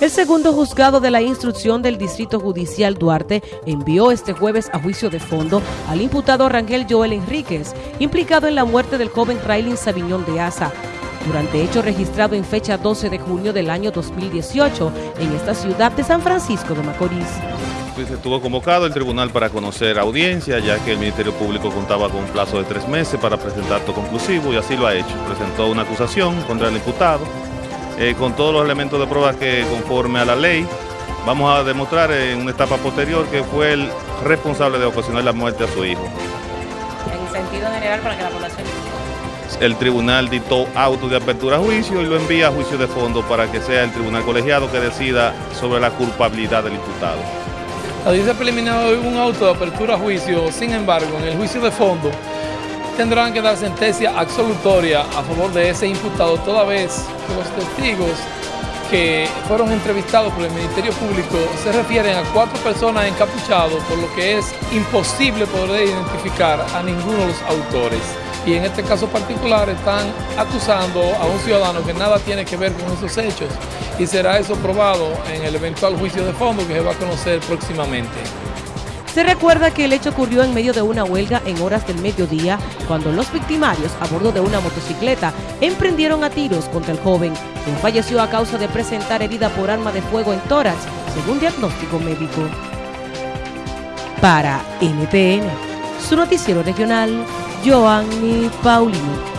El segundo juzgado de la instrucción del Distrito Judicial Duarte envió este jueves a juicio de fondo al imputado Rangel Joel Enríquez, implicado en la muerte del joven Raylin Sabiñón de Asa, durante hecho registrado en fecha 12 de junio del año 2018 en esta ciudad de San Francisco de Macorís. Pues estuvo convocado el tribunal para conocer audiencia, ya que el Ministerio Público contaba con un plazo de tres meses para presentar todo conclusivo y así lo ha hecho. Presentó una acusación contra el imputado eh, con todos los elementos de prueba que conforme a la ley vamos a demostrar en una etapa posterior que fue el responsable de ocasionar la muerte a su hijo. En sentido general para que la población... El tribunal dictó auto de apertura a juicio y lo envía a juicio de fondo para que sea el tribunal colegiado que decida sobre la culpabilidad del imputado. La audiencia preliminar un auto de apertura a juicio, sin embargo, en el juicio de fondo tendrán que dar sentencia absolutoria a favor de ese imputado, toda vez que los testigos que fueron entrevistados por el Ministerio Público se refieren a cuatro personas encapuchados, por lo que es imposible poder identificar a ninguno de los autores. Y en este caso particular están acusando a un ciudadano que nada tiene que ver con esos hechos y será eso probado en el eventual juicio de fondo que se va a conocer próximamente. Se recuerda que el hecho ocurrió en medio de una huelga en horas del mediodía, cuando los victimarios, a bordo de una motocicleta, emprendieron a tiros contra el joven, quien falleció a causa de presentar herida por arma de fuego en tórax, según diagnóstico médico. Para NTN, su noticiero regional, Joanny Paulino.